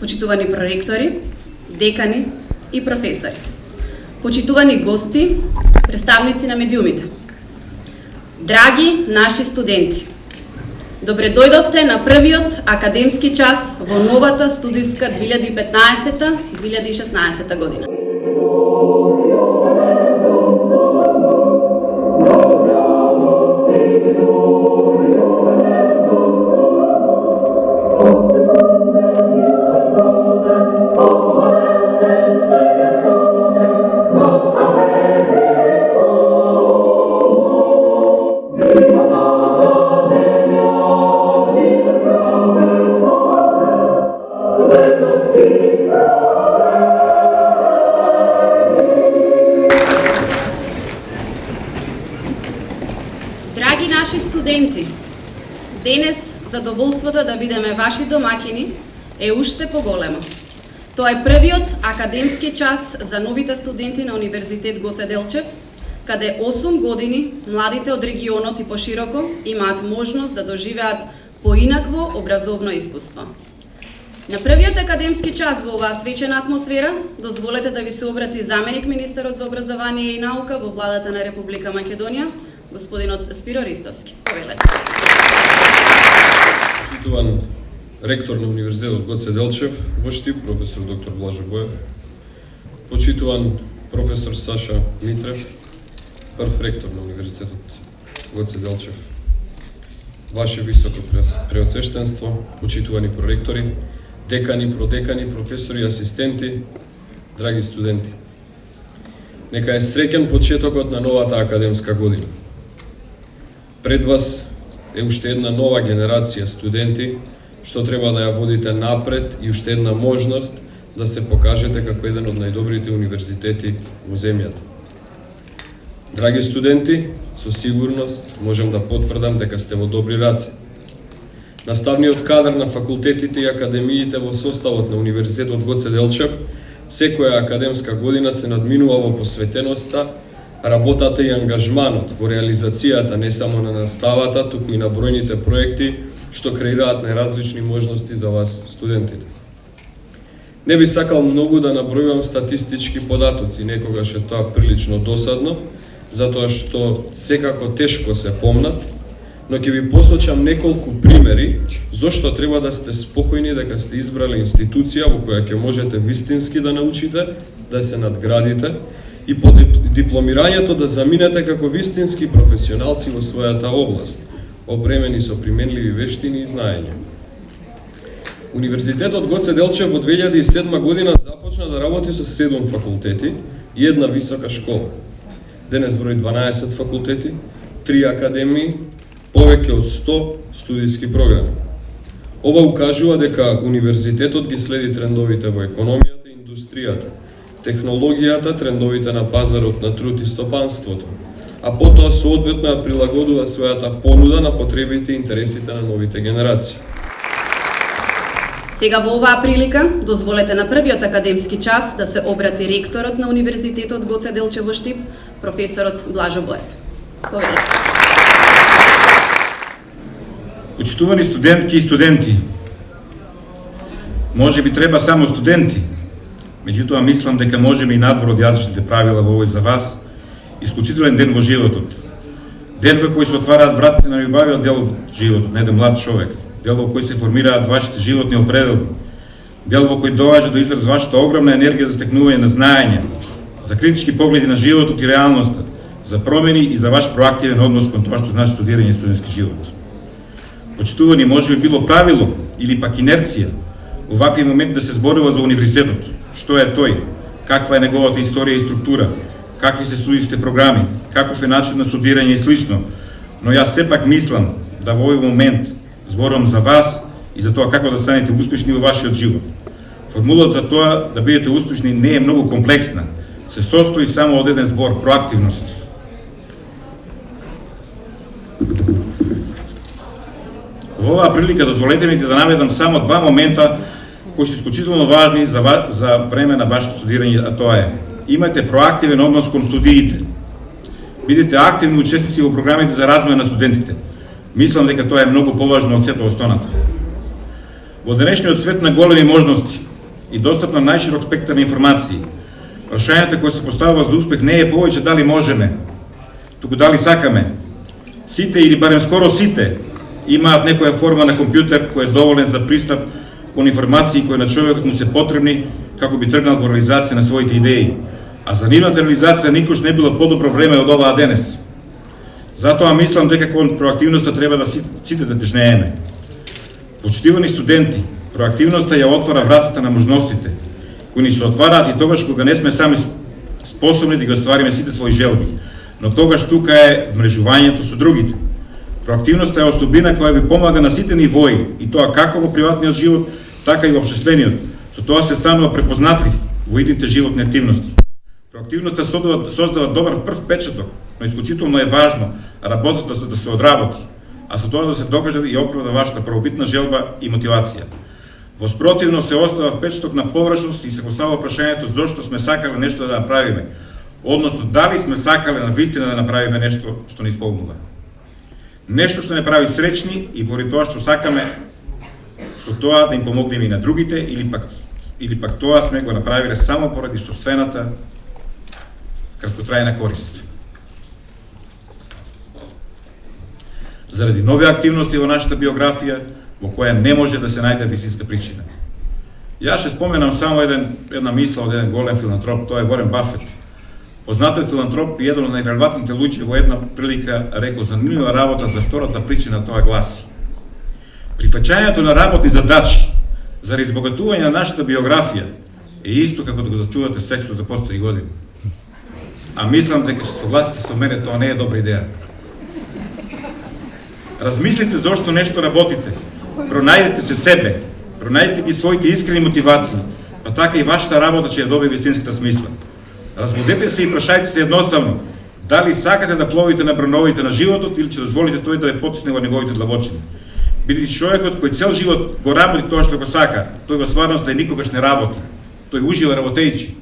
почитувани проректори, декани и професори, почитувани гости, представници на медиумите, драги наши студенти, Добре дојдовте на првиот академски час во новата студиска 2015-2016 година. Задоволството да бидеме ваши домакини е уште поголемо. Тоа е првиот академски час за новите студенти на Универзитет Гоце Делчев, каде 8 години младите од регионот и пошироко имаат можност да доживеат поинакво образовно искуство. На првиот академски час во оваа свечена атмосфера, дозволете да ви се обрати заменик министерот за образование и наука во владата на Република Македонија, господинот Спиро Ристовски. Повелете почитуван ректор на Универзитетот Гоце Делчев во Штип, професор доктор Блажо Боев, почитуван професор Саша Митрев, прв ректор на Универзитетот Гоце Делчев, Ваше високо преосвештенство, почитувани проректори, декани, продекани, професори, асистенти, драги студенти. Нека е среќен почетокот на новата академска година. Пред вас е уште една нова генерација студенти, што треба да ја водите напред и уште една можност да се покажете како еден од најдобрите универзитети во земјата. Драги студенти, со сигурност можам да потврдам дека сте во добри раце. Наставниот кадар на факултетите и академиите во составот на Универзитетот Гоце Делчев секоја академска година се надминува во посветеноста работата и ангажманот во реализацијата не само на наставата, туку и на бројните проекти што креираат неразлични можности за вас, студентите. Не би сакал многу да набројувам статистички податоци, некогаш е тоа прилично досадно, затоа што секако тешко се помнат, но ќе ви посочам неколку примери зошто треба да сте спокојни дека сте избрале институција во која ќе можете вистински да научите, да се надградите, и по дипломирањето да заминете како вистински професионалци во својата област, опремени со применливи вештини и знаења. Универзитетот Гоце Делчев во 2007 година започна да работи со 7 факултети и една висока школа. Денес брои 12 факултети, 3 академии, повеќе од 100 студиски програми. Ова укажува дека универзитетот ги следи трендовите во економијата и индустријата, технологијата, трендовите на пазарот на труд и стопанството, а потоа соодветно ја прилагодува својата понуда на потребите и интересите на новите генерации. Сега во оваа прилика, дозволете на првиот академски час да се обрати ректорот на Универзитетот Гоце Делчево Штип, професорот Блажо Боев. Повелете. Почитувани студентки и студенти, може би треба само студенти, Меѓутоа, мислам дека можеме и надвор од јазичните правила во овој за вас, исклучителен ден во животот. Ден во кој се отвараат вратите на љубавиот дел од животот, на еден млад човек. Дел во кој се формираат вашите животни определби. Дел во кој доаѓа до израз вашата огромна енергија за стекнување на знаење, за критички погледи на животот и реалноста, за промени и за ваш проактивен однос кон тоа што значи студирање и студентски живот. Почитување може би било правило или пак инерција вакви моменти да се зборува за универзитетот, што е тој, каква е неговата историја и структура, какви се студijските програми, каков е начин на студирање и слично. Но јас сепак мислам да во овој момент зборам за вас и за тоа како да станете успешни во вашиот живот. Формулата за тоа да бидете успешни не е многу комплексна. Се состои само од еден збор проактивност. Во оваа прилика дозволете ми да наведам само два момента кои се исклучително важни за, за време на вашето студирање, а тоа е имате проактивен однос кон студиите. Бидете активни учесници во програмите за развој на студентите. Мислам дека тоа е многу поважно од сето останато. Во денешниот свет на големи можности, и достап на најширок спектар на информации. Прашањето кој се поставува за успех не е повеќе дали можеме, туку дали сакаме. Сите или барем скоро сите имаат некоја форма на компјутер кој е доволен за пристап кон информации кои на човекот му се потребни како би тргнал во реализација на своите идеи. А за нивната реализација никош не било подобро време од оваа денес. Затоа мислам дека кон проактивноста треба да сите да тежнееме. Почитувани студенти, проактивноста ја отвара вратата на можностите, кои ни се отвараат и тогаш кога не сме сами способни да ги оствариме сите своји желби, но тогаш тука е вмрежувањето со другите. Проактивноста е особина која ви помага на сите нивои, и тоа како во приватниот живот, така и обществениот. Со тоа се станува препознатлив во идните животни активности. Проактивноста создава, создава добар прв печаток, но исклучително е важно работата да се одработи, а со тоа да се докаже и оправда вашата правобитна желба и мотивација. Во спротивно се остава впечаток на површност и се поставува прашањето зошто сме сакале нешто да направиме, односно дали сме сакале на вистина да направиме нешто што не исполнува. Нешто што не прави сречни и поради тоа што сакаме со тоа да им помогнеме и на другите или пак или пак тоа сме го направиле само поради собствената краткотрајна корист. заради нови активности во нашата биографија, во која не може да се најде висинска причина. Јас ще споменам само еден, една мисла од еден голем филантроп, тоа е Ворен Бафет. Познатен филантроп и еден од најрелевантните луѓе во една прилика рекол занимлива работа за втората причина тоа гласи. Прифаќањето на работни задачи за избогатување на нашата биографија е исто како да го зачувате сексот за последни години. А мислам дека ќе согласите со мене, тоа не е добра идеја. Размислите зошто нешто работите. Пронајдете се себе, пронајдете ги своите искрени мотивации, па така и вашата работа ќе ја добие вистинската смисла. Разбудете се и прашајте се едноставно, дали сакате да пловите на броновите на животот или ќе дозволите тој да ве потисне во неговите длабочини. Бидејќи човекот кој цел живот го работи тоа што го сака, тој во стварност и никогаш не работи. Тој ужива работејќи.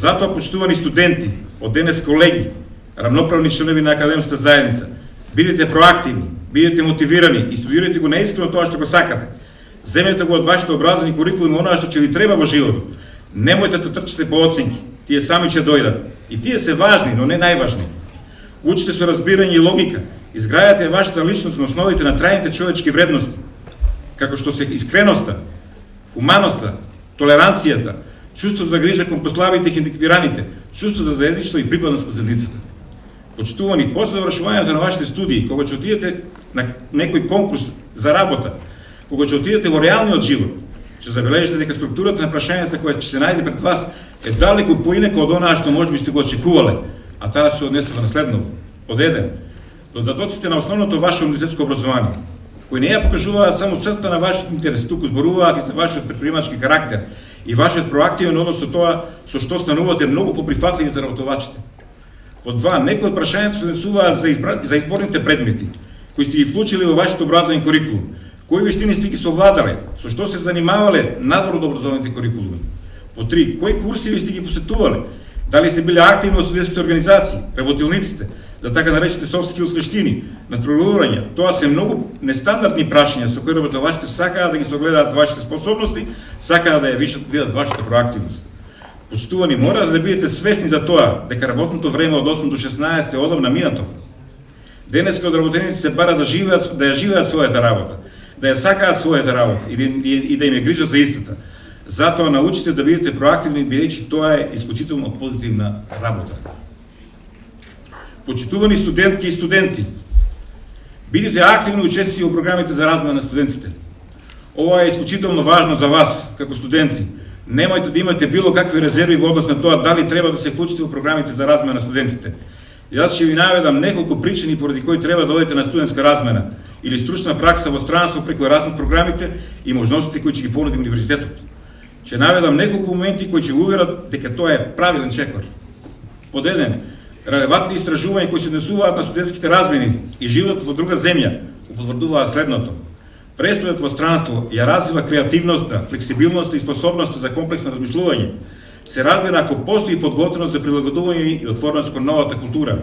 Затоа, почитувани студенти, од денес колеги, рамноправни членови на академската заедница, Бидете проактивни, бидете мотивирани и студирате го наискрено тоа што го сакате. Земете го од вашето образовани курикулуми оноа што ќе ви треба во животот. Немојте да трчате по оценки, тие сами ќе дојдат. И тие се важни, но не најважни. Учите со разбирање и логика, изграјате вашата личност на основите на трајните човечки вредности, како што се искреноста, хуманоста, толеранцијата, чувство за грижа кон послабите и хендиквираните, чувство за заедничество и припадност кон заедницата. Почитувани, после завршувањето на вашите студии, кога ќе отидете на некој конкурс за работа, кога ќе отидете во реалниот живот, ќе забележите дека структурата на прашањата која ќе се најде пред вас е далеку поинека од онаа што можеби сте го очекувале, а таа се однесува на следново. Од еден, додатоците на основното ваше университетско образование, кои не ја покажуваат само црта на вашиот интерес, туку зборуваат и за вашиот предприемачки карактер и вашиот проактивен однос со тоа со што станувате многу поприфатливи за работувачите. Од два, некои од прашањата се однесуваат за, избра... за изборните предмети, кои сте ги вклучили во вашето образовен курикулум. Кои вештини сте ги совладале? Со што се занимавале надвор од образовните курикулуми? По три, кои курси сте ги посетувале? Дали сте биле активни во студентските организации, работилниците, за така наречите soft skills вештини, надпреварување? Тоа се многу нестандардни прашања со кои работувачите сакаат да ги согледаат вашите способности, сакаат да ја видат вашата проактивност. Почитувани, мора да бидете свесни за тоа, дека работното време од 8 до 16 е одамна минато. Денес од работеници се бара да живеат, да ја живеат својата работа, да ја сакаат својата работа и, да и, и да им е грижа за истата. Затоа научите да бидете проактивни, бидејќи тоа е исклучително позитивна работа. Почитувани студентки и студенти, бидете активни учесници во програмите за размена на студентите. Ова е исклучително важно за вас, како студенти, немојте да имате било какви резерви во однос на тоа дали треба да се вклучите во програмите за размена на студентите. Јас ќе ви наведам неколку причини поради кои треба да одите на студентска размена или стручна пракса во странство преку Erasmus програмите и можностите кои ќе ги понуди универзитетот. Ќе наведам неколку моменти кои ќе уверат дека тоа е правилен чекор. Под еден, релевантни истражувања кои се однесуваат на студентските размени и живот во друга земја потврдуваат следното Престојот во странство ја развива креативноста, флексибилноста и способноста за комплексно размислување. Се разбира ако постои подготвеност за прилагодување и отвореност кон новата култура.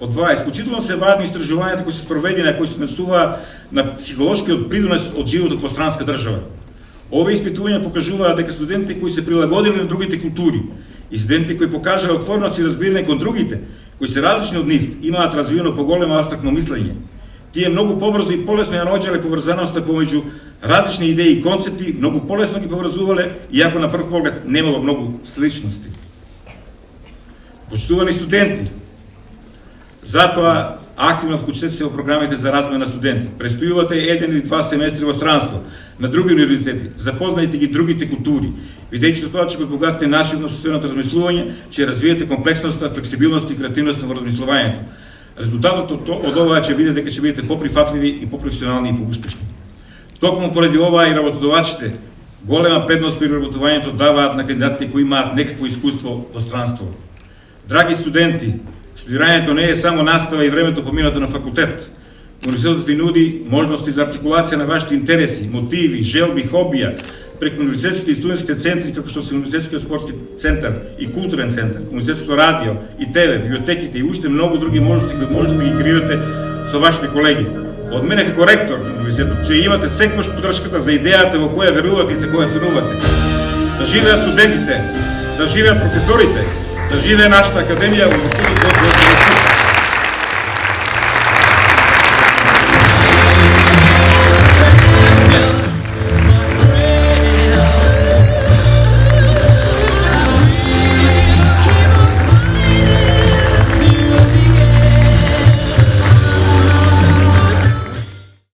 Од два, исклучително се важни истражувањата кои се спроведени, кои се однесуваат на психолошкиот придонес од животот во странска држава. Овие испитувања покажуваат дека студентите кои се прилагодени на другите култури и студентите кои покажале отвореност и разбирање кон другите, кои се различни од нив, имаат развиено поголемо абстрактно мислење. Тие многу побрзо и полесно ја наоѓале поврзаноста помеѓу различни идеи и концепти, многу полесно ги поврзувале, иако на прв поглед немало многу сличности. Почитувани студенти, затоа активно вклучете се во програмите за размена на студенти. Престојувате еден или два семестри во странство, на други универзитети, запознајте ги другите култури, видејќи со тоа че го збогатите начинот на социјалното размислување, че развиете комплексноста, флексибилност и креативност во размислувањето. Резултатот од, од ова ќе биде дека ќе бидете поприфатливи и попрофесионални и поуспешни. Токму поради ова и работодавачите голема предност при работувањето даваат на кандидатите кои имаат некакво искуство во странство. Драги студенти, студирањето не е само настава и времето поминато на факултет. Университетот ви нуди можности за артикулација на вашите интереси, мотиви, желби, хобија, преку университетските и студентските центри, како што се университетскиот спортски центар и културен центар, университетското радио и ТВ, библиотеките и уште многу други можности кои можете да ги креирате со вашите колеги. Од мене како ректор на университетот, че имате секојаш подршката за идејата во која верувате и за која сонувате. Да живеат студентите, да живеат професорите, да живе нашата академија во Институтот